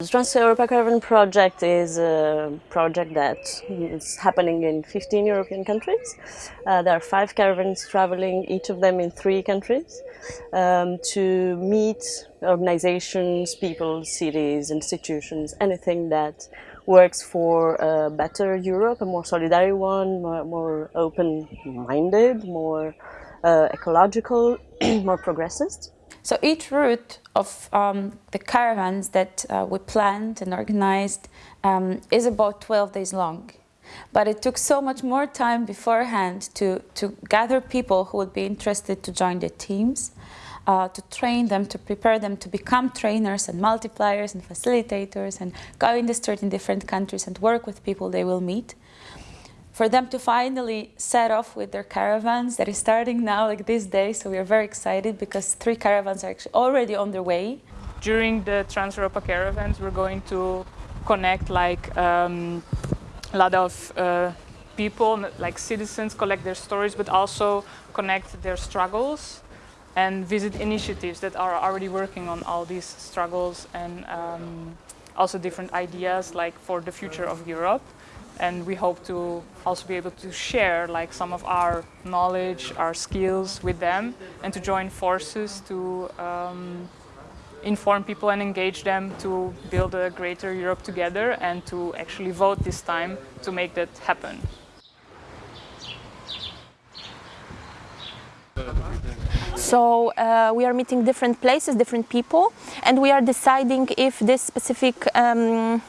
The Trans-Europa Caravan project is a project that is happening in 15 European countries. Uh, there are five caravans traveling, each of them in three countries, um, to meet organizations, people, cities, institutions, anything that works for a better Europe, a more solidary one, more, more open-minded, more uh, ecological, more progressist. So each route of um, the caravans that uh, we planned and organized um, is about 12 days long. But it took so much more time beforehand to, to gather people who would be interested to join the teams, uh, to train them, to prepare them to become trainers and multipliers and facilitators and go in the street in different countries and work with people they will meet for them to finally set off with their caravans that is starting now like this day. So we are very excited because three caravans are actually already on their way. During the trans-europa caravans we're going to connect like um, a lot of uh, people like citizens collect their stories but also connect their struggles and visit initiatives that are already working on all these struggles and um, also different ideas like for the future of Europe and we hope to also be able to share like some of our knowledge, our skills with them and to join forces to um, inform people and engage them to build a greater Europe together and to actually vote this time to make that happen. So uh, we are meeting different places, different people, and we are deciding if this specific um,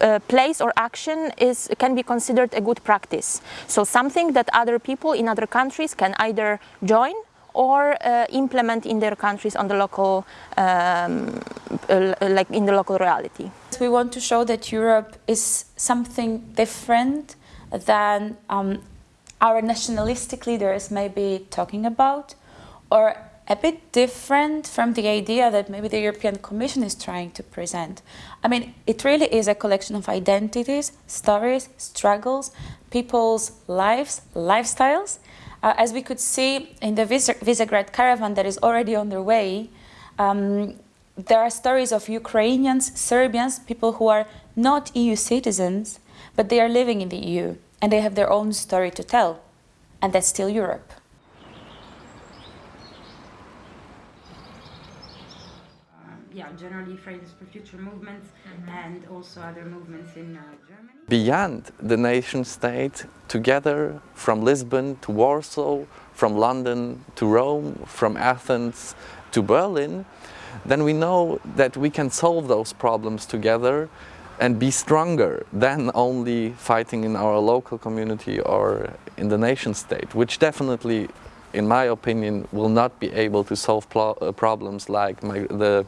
a, place or action is can be considered a good practice. So something that other people in other countries can either join or uh, implement in their countries on the local, um, uh, like in the local reality. We want to show that Europe is something different than um, our nationalistic leaders may be talking about, or a bit different from the idea that maybe the European Commission is trying to present. I mean, it really is a collection of identities, stories, struggles, people's lives, lifestyles. Uh, as we could see in the Visegrad caravan that is already on their way, um, there are stories of Ukrainians, Serbians, people who are not EU citizens, but they are living in the EU and they have their own story to tell. And that's still Europe. Yeah, generally Fridays for Future movements mm -hmm. and also other movements in uh, Germany. Beyond the nation state, together from Lisbon to Warsaw, from London to Rome, from Athens to Berlin, then we know that we can solve those problems together and be stronger than only fighting in our local community or in the nation state, which definitely in my opinion, will not be able to solve uh, problems like my, the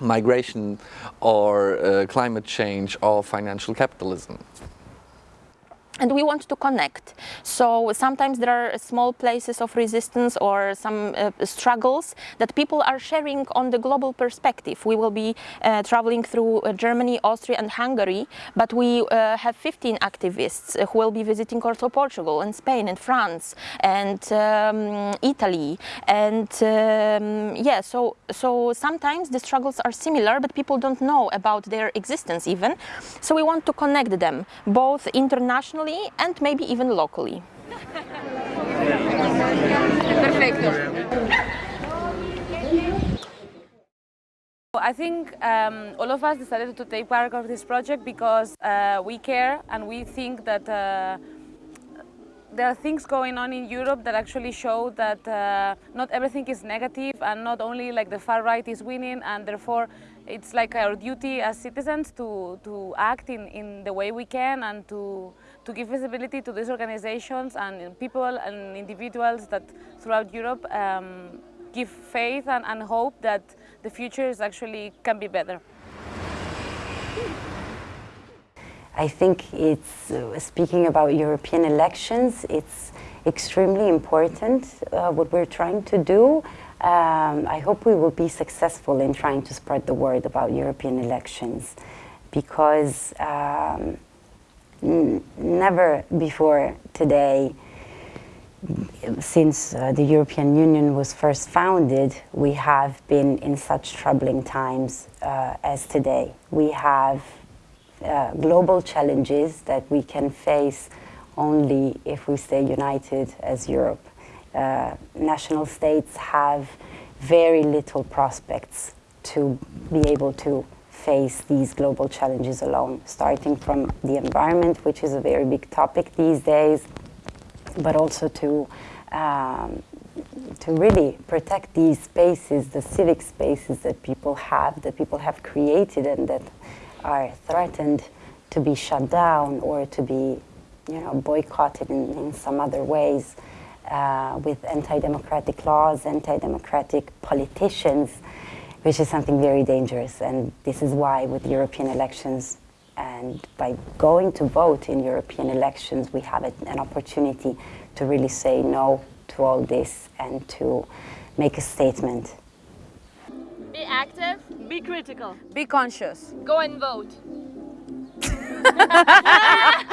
migration or uh, climate change or financial capitalism and we want to connect. So sometimes there are small places of resistance or some uh, struggles that people are sharing on the global perspective. We will be uh, traveling through uh, Germany, Austria and Hungary, but we uh, have 15 activists who will be visiting also Portugal and Spain and France and um, Italy. And um, yeah, so, so sometimes the struggles are similar, but people don't know about their existence even. So we want to connect them, both internationally nationally and maybe even locally. I think um, all of us decided to take part of this project because uh, we care and we think that uh, there are things going on in Europe that actually show that uh, not everything is negative and not only like the far right is winning and therefore it's like our duty as citizens to, to act in, in the way we can and to, to give visibility to these organizations and people and individuals that throughout Europe um, give faith and, and hope that the future is actually can be better. I think it's, uh, speaking about European elections, it's extremely important uh, what we're trying to do. Um, I hope we will be successful in trying to spread the word about European elections because um, never before today since uh, the European Union was first founded, we have been in such troubling times uh, as today. We have uh, global challenges that we can face only if we stay united as Europe. Uh, national states have very little prospects to be able to face these global challenges alone, starting from the environment, which is a very big topic these days, but also to um, to really protect these spaces, the civic spaces that people have, that people have created and that are threatened to be shut down or to be, you know, boycotted in, in some other ways uh, with anti-democratic laws, anti-democratic politicians, which is something very dangerous. And this is why with European elections and by going to vote in European elections, we have an opportunity to really say no to all this and to make a statement. Be active. Be critical. Be conscious. Go and vote.